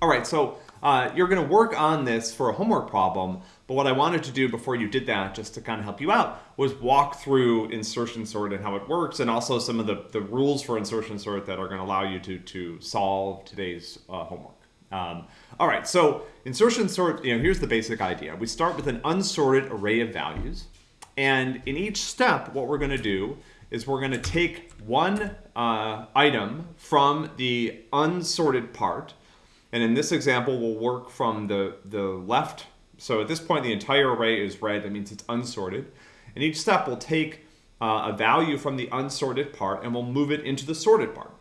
All right, so uh, you're going to work on this for a homework problem, but what I wanted to do before you did that, just to kind of help you out, was walk through insertion sort and how it works, and also some of the, the rules for insertion sort that are going to allow you to, to solve today's uh, homework. Um, all right, so insertion sort, you know, here's the basic idea. We start with an unsorted array of values, and in each step, what we're going to do is we're going to take one uh, item from the unsorted part, and in this example, we'll work from the, the left. So at this point, the entire array is red. That means it's unsorted. And each step will take uh, a value from the unsorted part and we'll move it into the sorted part.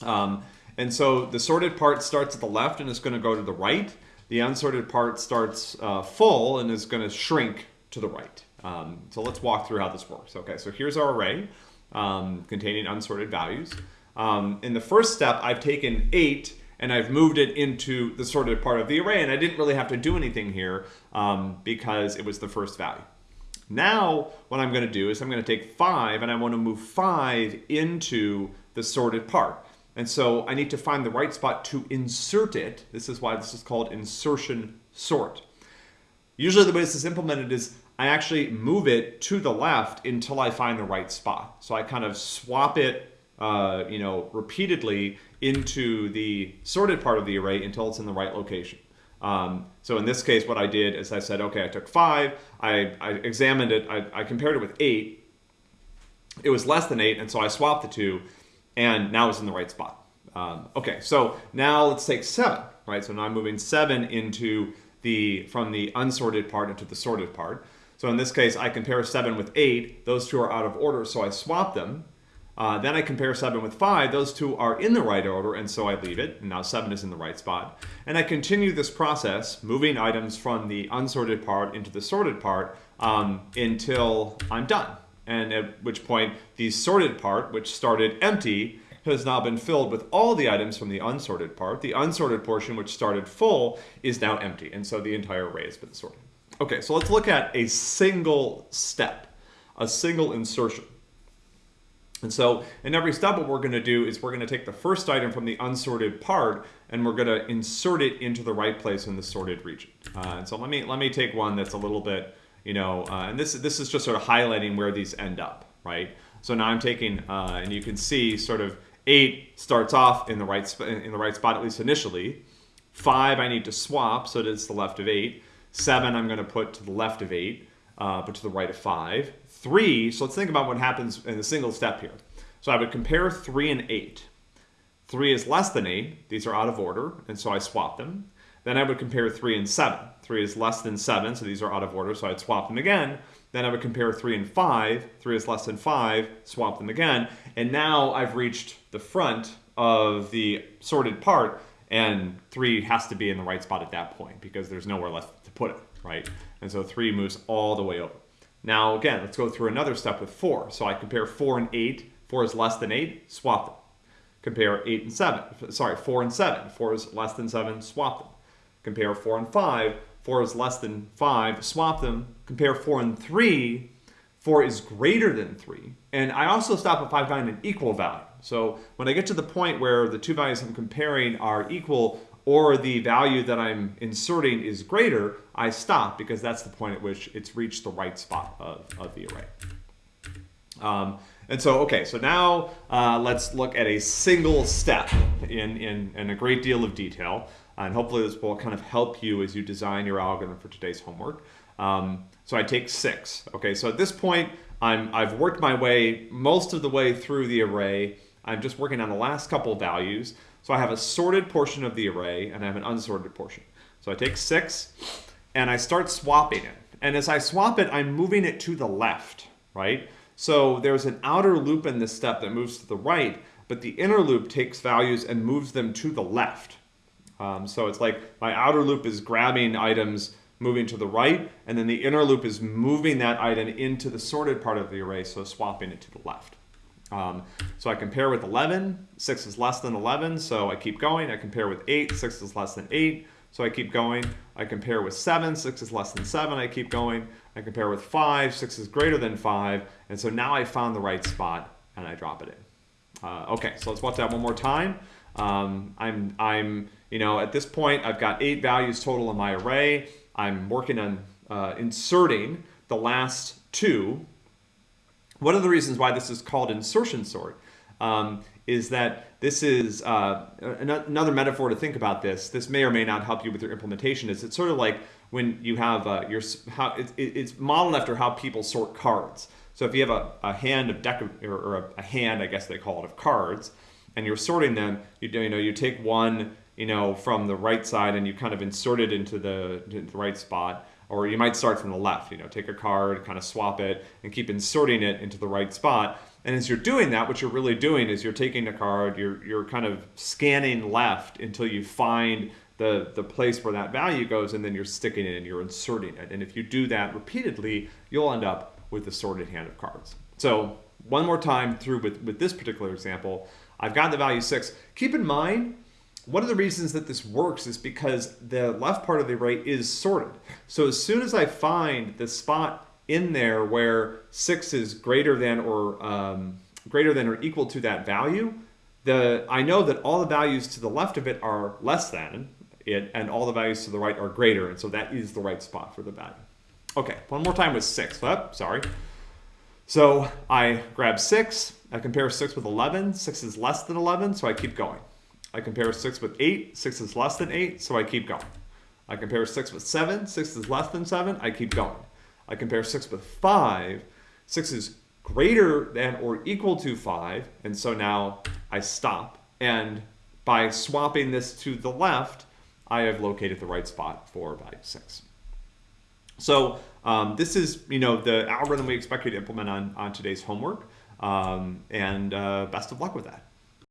Um, and so the sorted part starts at the left and is going to go to the right. The unsorted part starts uh, full and is going to shrink to the right. Um, so let's walk through how this works. Okay, so here's our array um, containing unsorted values. Um, in the first step, I've taken 8 and I've moved it into the sorted part of the array, and I didn't really have to do anything here um, because it was the first value. Now, what I'm going to do is I'm going to take 5, and I want to move 5 into the sorted part. And so I need to find the right spot to insert it. This is why this is called insertion sort. Usually the way this is implemented is I actually move it to the left until I find the right spot. So I kind of swap it, uh, you know, repeatedly into the sorted part of the array until it's in the right location. Um, so in this case, what I did is I said, okay, I took five, I, I examined it, I, I, compared it with eight. It was less than eight, and so I swapped the two, and now it's in the right spot. Um, okay, so now let's take seven, right? So now I'm moving seven into the, from the unsorted part into the sorted part. So in this case, I compare seven with eight. Those two are out of order, so I swap them. Uh, then I compare 7 with 5. Those two are in the right order, and so I leave it. And now 7 is in the right spot. And I continue this process, moving items from the unsorted part into the sorted part um, until I'm done. And at which point, the sorted part, which started empty, has now been filled with all the items from the unsorted part. The unsorted portion, which started full, is now empty. And so the entire array has been sorted. Okay, so let's look at a single step, a single insertion. And so in every step, what we're going to do is we're going to take the first item from the unsorted part and we're going to insert it into the right place in the sorted region. Uh, and so let me let me take one that's a little bit, you know, uh, and this this is just sort of highlighting where these end up, right? So now I'm taking, uh, and you can see sort of eight starts off in the right in the right spot at least initially. Five I need to swap so it's the left of eight. Seven I'm going to put to the left of eight uh, but to the right of 5. 3, so let's think about what happens in a single step here. So I would compare 3 and 8. 3 is less than 8. These are out of order, and so I swap them. Then I would compare 3 and 7. 3 is less than 7, so these are out of order, so I'd swap them again. Then I would compare 3 and 5. 3 is less than 5, swap them again. And now I've reached the front of the sorted part, and 3 has to be in the right spot at that point because there's nowhere left to put it right? And so 3 moves all the way over. Now, again, let's go through another step with 4. So I compare 4 and 8. 4 is less than 8, swap them. Compare 8 and 7. Sorry, 4 and 7. 4 is less than 7, swap them. Compare 4 and 5. 4 is less than 5, swap them. Compare 4 and 3. 4 is greater than 3. And I also stop if I find an equal value. So when I get to the point where the two values I'm comparing are equal, or the value that I'm inserting is greater, I stop because that's the point at which it's reached the right spot of, of the array. Um, and so, okay, so now uh, let's look at a single step in, in, in, a great deal of detail. And hopefully this will kind of help you as you design your algorithm for today's homework. Um, so I take six. Okay, so at this point, I'm, I've worked my way most of the way through the array. I'm just working on the last couple values. So I have a sorted portion of the array and I have an unsorted portion. So I take six and I start swapping it. And as I swap it, I'm moving it to the left, right? So there's an outer loop in this step that moves to the right, but the inner loop takes values and moves them to the left. Um, so it's like my outer loop is grabbing items moving to the right, and then the inner loop is moving that item into the sorted part of the array, so swapping it to the left. Um, so I compare with 11, 6 is less than 11, so I keep going. I compare with 8, 6 is less than 8, so I keep going. I compare with 7, 6 is less than 7, I keep going. I compare with 5, 6 is greater than 5, and so now I found the right spot and I drop it in. Uh, okay, so let's watch that one more time. Um, I'm, I'm, you know, at this point, I've got eight values total in my array. I'm working on uh, inserting the last two. One of the reasons why this is called insertion sort um, is that this is uh, another metaphor to think about this. This may or may not help you with your implementation. Is it's sort of like when you have uh, your how it, it's modeled after how people sort cards. So if you have a, a hand of deck or, or a, a, hand, I guess they call it, of cards, and you're sorting them, you, you know you take one you know from the right side and you kind of insert it into the, into the right spot, or you might start from the left. You know, take a card, kind of swap it, and keep inserting it into the right spot. And as you're doing that, what you're really doing is you're taking a card, you're you're kind of scanning left until you find the, the place where that value goes, and then you're sticking it and you're inserting it. And if you do that repeatedly, you'll end up with a sorted hand of cards. So one more time through with, with this particular example, I've got the value six. Keep in mind, one of the reasons that this works is because the left part of the array is sorted. So as soon as I find the spot in there where six is greater than or um, greater than or equal to that value, the I know that all the values to the left of it are less than it, and all the values to the right are greater, and so that is the right spot for the value. Okay, one more time with six. Oh, sorry. So I grab six, I compare six with 11, six is less than 11, so I keep going. I compare six with eight, six is less than eight, so I keep going. I compare six with seven, six is less than seven, I keep going. I compare six with five, six is greater than or equal to five, and so now I stop. And by swapping this to the left, I have located the right spot for value six. So um, this is, you know, the algorithm we expect you to implement on, on today's homework. Um, and uh, best of luck with that.